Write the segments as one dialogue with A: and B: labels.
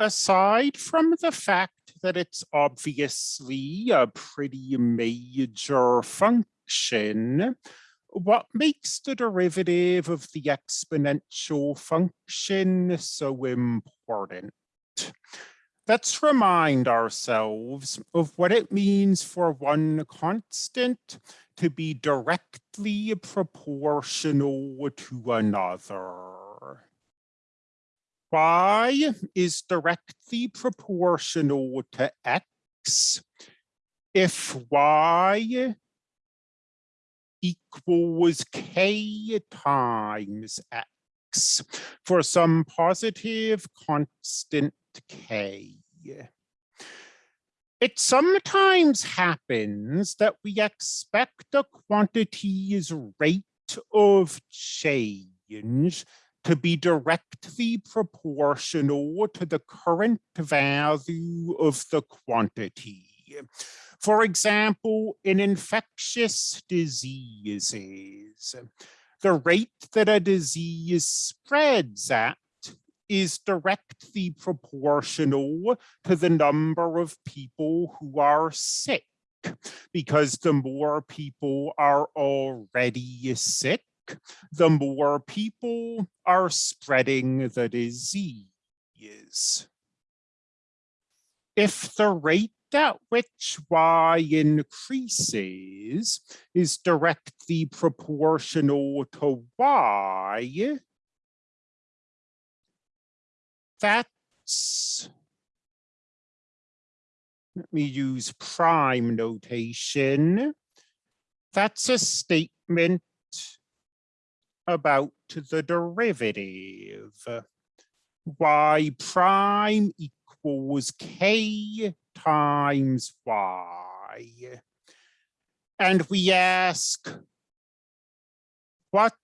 A: aside from the fact that it's obviously a pretty major function, what makes the derivative of the exponential function so important? Let's remind ourselves of what it means for one constant to be directly proportional to another y is directly proportional to x if y equals k times x for some positive constant k. It sometimes happens that we expect a quantity's rate of change to be directly proportional to the current value of the quantity. For example, in infectious diseases, the rate that a disease spreads at is directly proportional to the number of people who are sick because the more people are already sick, the more people are spreading the disease. If the rate at which y increases is directly proportional to y, that's, let me use prime notation. That's a statement about the derivative. y prime equals k times y. And we ask, what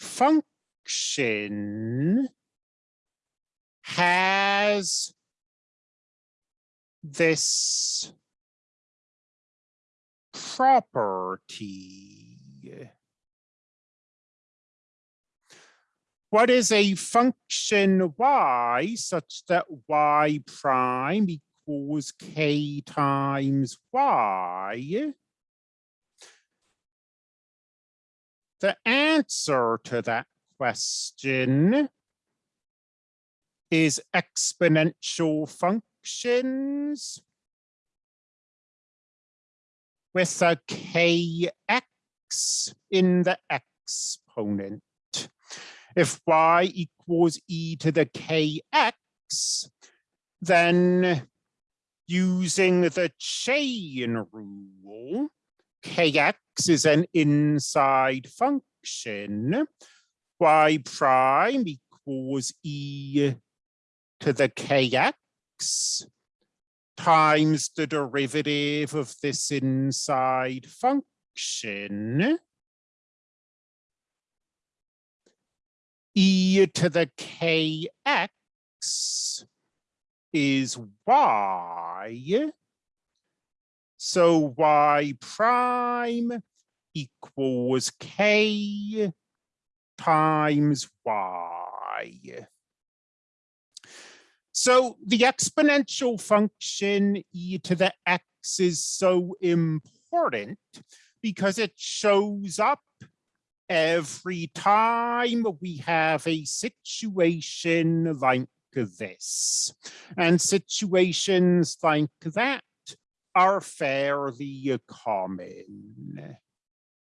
A: function has this property? What is a function y such that y prime equals k times y? The answer to that question is exponential functions with a kx in the exponent if y equals e to the kx, then using the chain rule, kx is an inside function, y prime equals e to the kx times the derivative of this inside function e to the kx is y. So y prime equals k times y. So the exponential function e to the x is so important because it shows up every time we have a situation like this. And situations like that are fairly common.